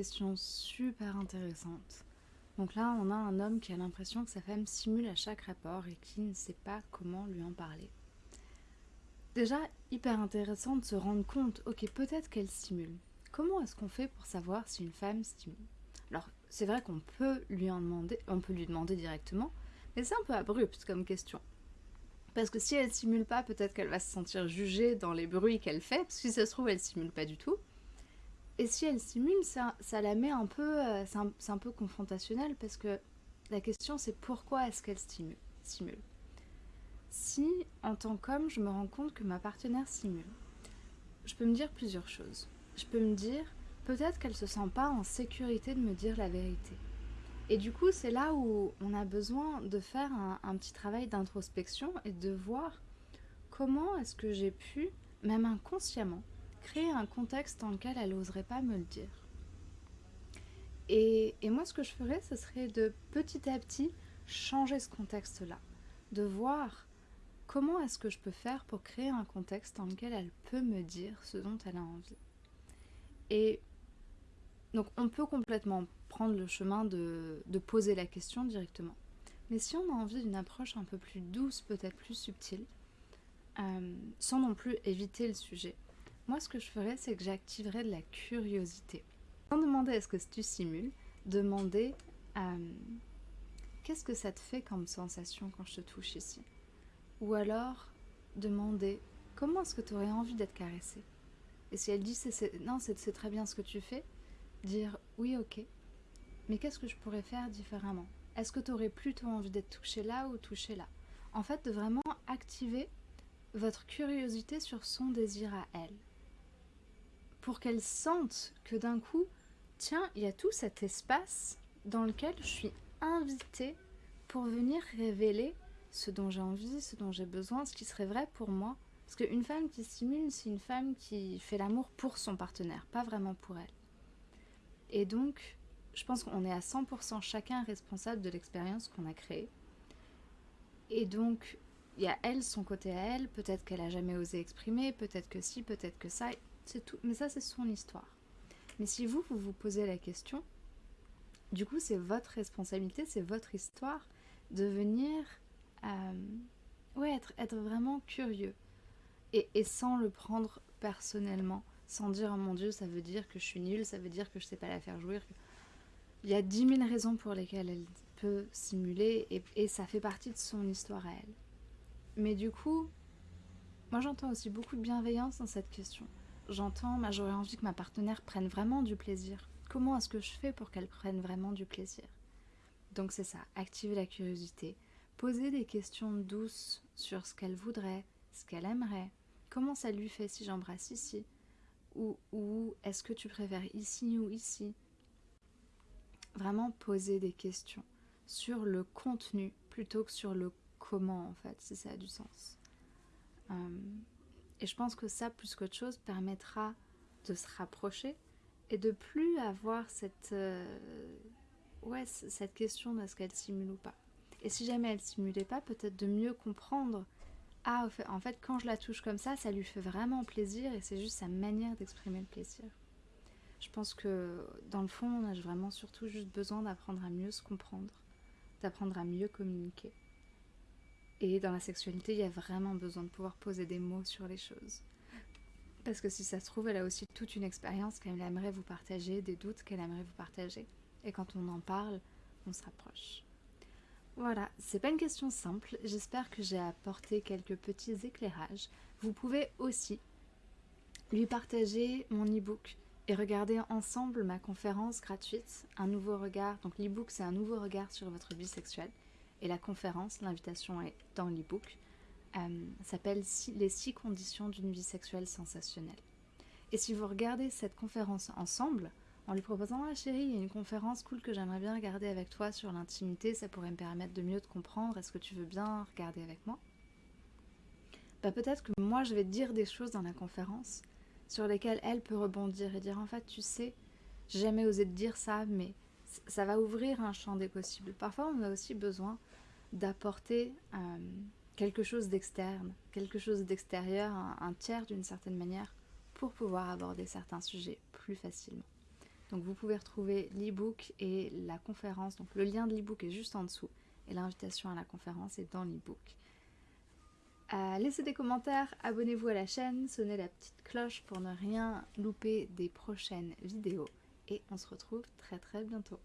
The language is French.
question super intéressante. Donc là, on a un homme qui a l'impression que sa femme simule à chaque rapport et qui ne sait pas comment lui en parler. Déjà, hyper intéressant de se rendre compte, ok, peut-être qu'elle simule. Comment est-ce qu'on fait pour savoir si une femme simule? Alors, c'est vrai qu'on peut lui en demander, on peut lui demander directement, mais c'est un peu abrupt comme question. Parce que si elle simule pas, peut-être qu'elle va se sentir jugée dans les bruits qu'elle fait, parce que si ça se trouve, elle simule pas du tout. Et si elle simule, ça, la met un peu... Euh, c'est un, peu confrontationnel parce que la question c'est pourquoi est-ce qu'elle simule? Si, en tant qu'homme, je me rends compte que ma partenaire simule, je peux me dire plusieurs choses. Je peux me dire, peut-être qu'elle se sent pas en sécurité de me dire la vérité. Et du coup, c'est là où on a besoin de faire un petit travail d'introspection et de voir comment est-ce que j'ai pu, même inconsciemment, créer un contexte dans lequel elle n'oserait pas me le dire. Et, moi, ce que je ferais, ce serait de petit à petit changer ce contexte-là, de voir comment est-ce que je peux faire pour créer un contexte dans lequel elle peut me dire ce dont elle a envie. Et donc, on peut complètement prendre le chemin de, poser la question directement. Mais si on a envie d'une approche un peu plus douce, peut-être plus subtile, euh, sans non plus éviter le sujet, moi, ce que je ferais, c'est que j'activerais de la curiosité. Sans demander est-ce que tu simules, demander euh, qu'est-ce que ça te fait comme sensation quand je te touche ici? Ou alors demander comment est-ce que tu aurais envie d'être caressé Et si elle dit non, c'est très bien ce que tu fais, dire oui, ok, mais qu'est-ce que je pourrais faire différemment? Est-ce que tu aurais plutôt envie d'être touché là ou touché là? En fait, de vraiment activer votre curiosité sur son désir à elle pour qu'elle sente que d'un coup, tiens, il y a tout cet espace dans lequel je suis invitée pour venir révéler ce dont j'ai envie, ce dont j'ai besoin, ce qui serait vrai pour moi. Parce qu'une femme qui simule, c'est une femme qui fait l'amour pour son partenaire, pas vraiment pour elle. Et donc, je pense qu'on est à 100% chacun responsable de l'expérience qu'on a créée. Et donc, il y a elle, son côté à elle, peut-être qu'elle a jamais osé exprimer, peut-être que si, peut-être que ça Mais ça, c'est son histoire. Mais si vous, vous vous posez la question, du coup, c'est votre responsabilité, c'est votre histoire de venir euh, ouais, être, être, vraiment curieux. Et, sans le prendre personnellement, sans dire, oh mon Dieu, ça veut dire que je suis nulle, ça veut dire que je sais pas la faire jouir. Il y a dix mille raisons pour lesquelles elle peut simuler et ça fait partie de son histoire à elle. Mais du coup, moi j'entends aussi beaucoup de bienveillance dans cette question j'entends, j'aurais envie que ma partenaire prenne vraiment du plaisir. Comment est-ce que je fais pour qu'elle prenne vraiment du plaisir? Donc c'est ça, activer la curiosité, poser des questions douces sur ce qu'elle voudrait, ce qu'elle aimerait, comment ça lui fait si j'embrasse ici, ou, ou est-ce que tu préfères ici ou ici? Vraiment poser des questions sur le contenu plutôt que sur le comment en fait, si ça a du sens. Euh, et je pense que ça, plus qu'autre chose, permettra de se rapprocher et de plus avoir cette, euh, ouais, cette question de ce qu'elle simule ou pas. Et si jamais elle simulait pas, peut-être de mieux comprendre ah, en fait, quand je la touche comme ça, ça lui fait vraiment plaisir et c'est juste sa manière d'exprimer le plaisir. Je pense que dans le fond, on a vraiment surtout juste besoin d'apprendre à mieux se comprendre, d'apprendre à mieux communiquer. Et dans la sexualité, il y a vraiment besoin de pouvoir poser des mots sur les choses. Parce que si ça se trouve, elle a aussi toute une expérience qu'elle aimerait vous partager, des doutes qu'elle aimerait vous partager. Et quand on en parle, on se rapproche. Voilà, c'est pas une question simple, j'espère que j'ai apporté quelques petits éclairages. Vous pouvez aussi lui partager mon e-book et regarder ensemble ma conférence gratuite, Un nouveau regard. Donc l'e-book c'est un nouveau regard sur votre vie sexuelle. Et la conférence, l'invitation est dans l'e-book, euh, s'appelle Les six conditions d'une vie sexuelle sensationnelle. Et si vous regardez cette conférence ensemble, en lui proposant Ah chérie, il y a une conférence cool que j'aimerais bien regarder avec toi sur l'intimité, ça pourrait me permettre de mieux te comprendre, est-ce que tu veux bien regarder avec moi? Bah, Peut-être que moi je vais dire des choses dans la conférence sur lesquelles elle peut rebondir et dire En fait, tu sais, j'ai jamais osé te dire ça, mais ça va ouvrir un champ des possibles. Parfois, on a aussi besoin d'apporter euh, quelque chose d'externe, quelque chose d'extérieur, un, tiers d'une certaine manière, pour pouvoir aborder certains sujets plus facilement. Donc vous pouvez retrouver l'e-book et la conférence. Donc le lien de l'e-book est juste en dessous et l'invitation à la conférence est dans l'e-book. Euh, laissez des commentaires, abonnez-vous à la chaîne, sonnez la petite cloche pour ne rien louper des prochaines vidéos et on se retrouve très très bientôt.